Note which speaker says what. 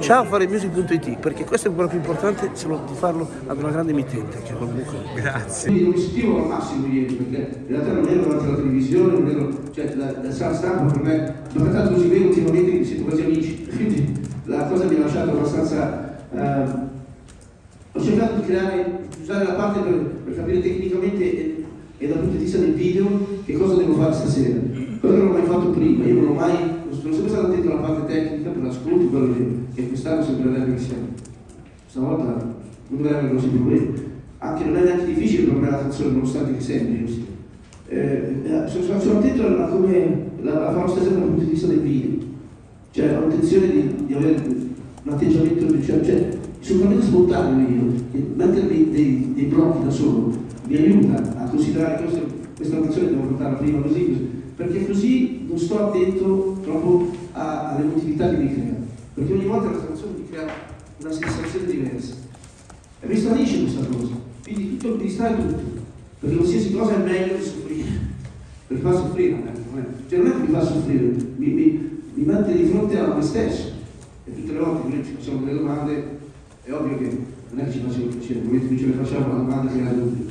Speaker 1: Ciao faremusic.it perché questo è quello più importante solo di farlo ad una grande emittente che comunque
Speaker 2: Grazie.
Speaker 3: Non mi sentivo al massimo ieri, perché in realtà non ero davanti alla televisione, non ero, cioè la, la sala stampa per me, l'ho trattato così bene ultimamente mi sento quasi amici, quindi la cosa mi ha lasciato abbastanza... eh, ho cercato di creare, di usare la parte per, per capire tecnicamente e, e dal punto di vista del video che cosa devo fare stasera. Cosa che non ho mai fatto prima, io non ho mai, sono sempre stato attento alla parte tecnica per l'ascolto, quello che, che quest'anno sembrerebbe che sia. Stavolta non avere grossi problemi. Anche non è neanche difficile me la canzone, nonostante che sembri così. Eh, eh, sono, sono attento a come la, la farò stasera dal punto di vista del video. Cioè ho intenzione di, di avere un atteggiamento, cioè, cioè assolutamente spontaneo io, mettermi dei, dei blocchi da solo mi aiuta a considerare questo, questa canzone portarla prima così, perché così non sto attento troppo a- all'emotività che mi crea, perché ogni volta la canzone mi crea una sensazione diversa. E mi stranisce questa cosa, quindi tutto mi distrae tutto, perché qualsiasi cosa è meglio di soffrire, perché fa soffrire, non è, non è- cioè non è che mi fa soffrire, mi, mi, mi mette di fronte a me stesso. E tutte le volte che noi ci facciamo delle domande è ovvio che non è che ci facciamo piacere, nel momento in cui ce le facciamo la domanda che era dubbio.